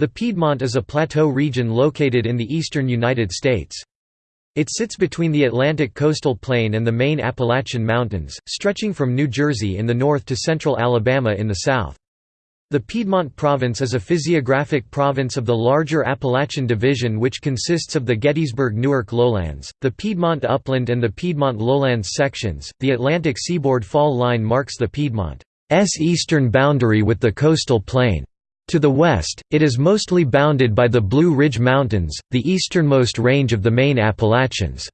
The Piedmont is a plateau region located in the eastern United States. It sits between the Atlantic coastal plain and the main Appalachian Mountains, stretching from New Jersey in the north to central Alabama in the south. The Piedmont Province is a physiographic province of the larger Appalachian Division which consists of the Gettysburg-Newark lowlands, the Piedmont Upland and the Piedmont Lowlands sections. The Atlantic seaboard fall line marks the Piedmont's eastern boundary with the coastal plain. To the west, it is mostly bounded by the Blue Ridge Mountains, the easternmost range of the main Appalachians.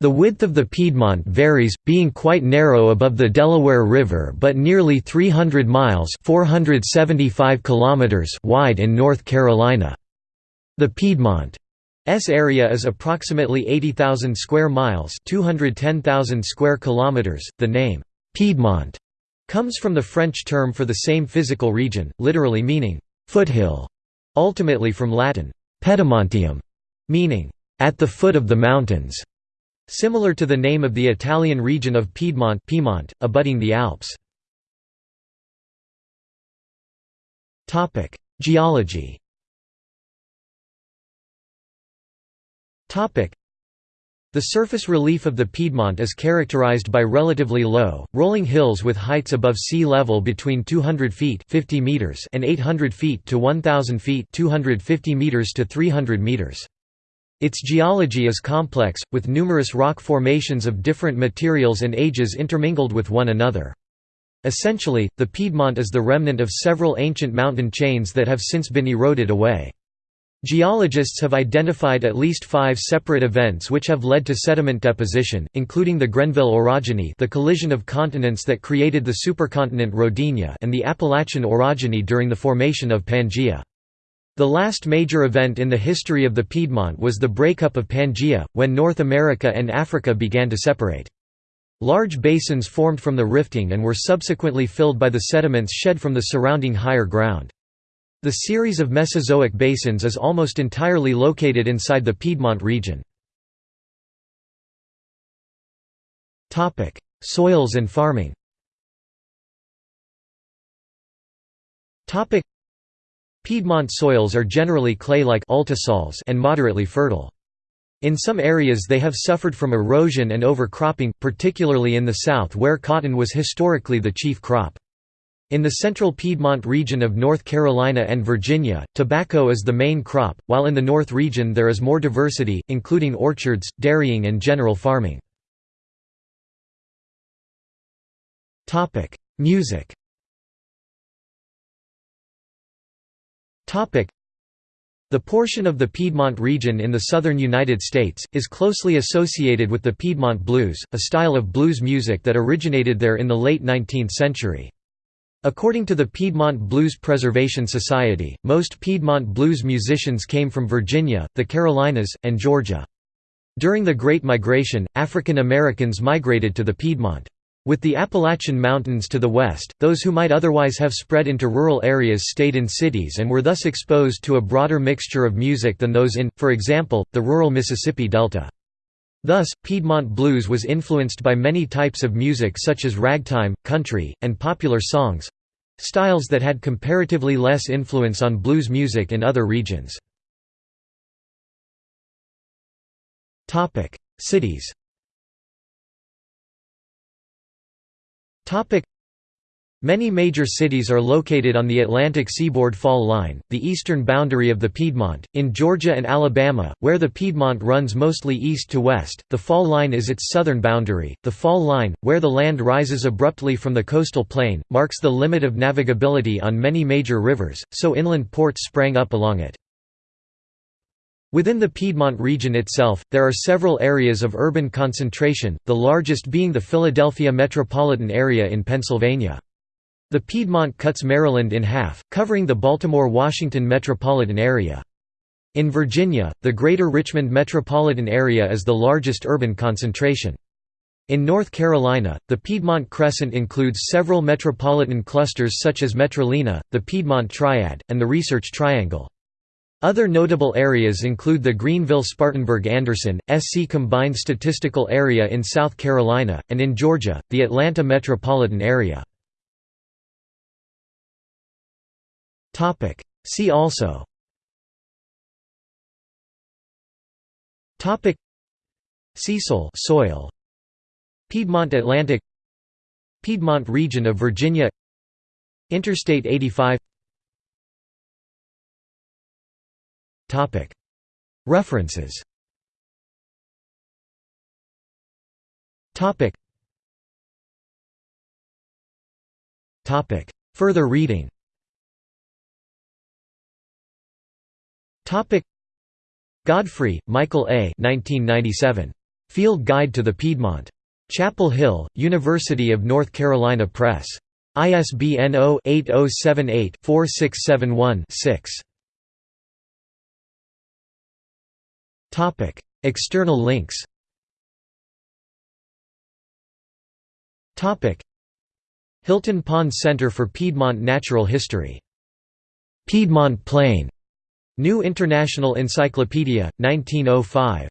The width of the Piedmont varies, being quite narrow above the Delaware River but nearly 300 miles 475 kilometers wide in North Carolina. The Piedmont's area is approximately 80,000 square miles 210,000 square kilometers. The name, Piedmont, comes from the French term for the same physical region, literally meaning foothill, ultimately from Latin pedemontium, meaning at the foot of the mountains, similar to the name of the Italian region of Piedmont, Piemonte abutting the Alps. Topic: Geology. Topic: the surface relief of the Piedmont is characterized by relatively low, rolling hills with heights above sea level between 200 feet 50 meters and 800 feet to 1,000 feet 250 meters to 300 meters. Its geology is complex, with numerous rock formations of different materials and ages intermingled with one another. Essentially, the Piedmont is the remnant of several ancient mountain chains that have since been eroded away. Geologists have identified at least five separate events which have led to sediment deposition, including the Grenville orogeny the collision of continents that created the supercontinent Rodinia and the Appalachian orogeny during the formation of Pangaea. The last major event in the history of the Piedmont was the breakup of Pangaea, when North America and Africa began to separate. Large basins formed from the rifting and were subsequently filled by the sediments shed from the surrounding higher ground. The series of Mesozoic basins is almost entirely located inside the Piedmont region. Soils and farming Piedmont soils are generally clay-like and moderately fertile. In some areas they have suffered from erosion and overcropping, particularly in the south where cotton was historically the chief crop. In the central Piedmont region of North Carolina and Virginia, tobacco is the main crop, while in the north region there is more diversity, including orchards, dairying and general farming. Music the portion of the Piedmont region in the southern United States, is closely associated with the Piedmont blues, a style of blues music that originated there in the late 19th century. According to the Piedmont Blues Preservation Society, most Piedmont blues musicians came from Virginia, the Carolinas, and Georgia. During the Great Migration, African Americans migrated to the Piedmont. With the Appalachian Mountains to the west, those who might otherwise have spread into rural areas stayed in cities and were thus exposed to a broader mixture of music than those in, for example, the rural Mississippi Delta. Thus, Piedmont blues was influenced by many types of music such as ragtime, country, and popular songs—styles that had comparatively less influence on blues music in other regions. Cities Many major cities are located on the Atlantic seaboard fall line, the eastern boundary of the Piedmont. In Georgia and Alabama, where the Piedmont runs mostly east to west, the fall line is its southern boundary. The fall line, where the land rises abruptly from the coastal plain, marks the limit of navigability on many major rivers, so inland ports sprang up along it. Within the Piedmont region itself, there are several areas of urban concentration, the largest being the Philadelphia metropolitan area in Pennsylvania. The Piedmont cuts Maryland in half, covering the Baltimore-Washington metropolitan area. In Virginia, the Greater Richmond metropolitan area is the largest urban concentration. In North Carolina, the Piedmont Crescent includes several metropolitan clusters such as Metrolina, the Piedmont Triad, and the Research Triangle. Other notable areas include the Greenville-Spartanburg-Anderson, SC Combined Statistical Area in South Carolina, and in Georgia, the Atlanta metropolitan area. See also. Cecil soil. Piedmont Atlantic. Piedmont region of Virginia. Interstate 85 References. Further reading. Topic Godfrey, Michael A. 1997. Field Guide to the Piedmont. Chapel Hill, University of North Carolina Press. ISBN 0-8078-4671-6. Topic: External links Topic: Hilton Pond Center for Piedmont Natural History. Piedmont Plain New International Encyclopedia, 1905.